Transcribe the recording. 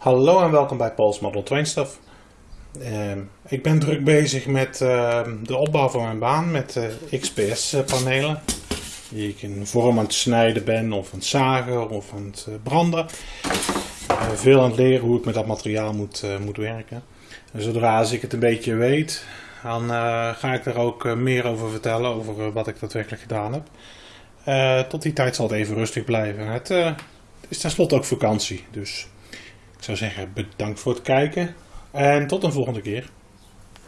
Hallo en welkom bij Paul's Model Train Stuff. Ehm, ik ben druk bezig met ehm, de opbouw van mijn baan met eh, XPS panelen. Die ik in vorm aan het snijden ben of aan het zagen of aan het eh, branden. Eh, veel aan het leren hoe ik met dat materiaal moet, moet werken. En zodra als ik het een beetje weet, dan ga ik er ook meer over vertellen, over wat ik daadwerkelijk gedaan heb. Tot die tijd zal het even rustig blijven. Het is tenslotte ook vakantie, dus ik zou zeggen bedankt voor het kijken en tot een volgende keer.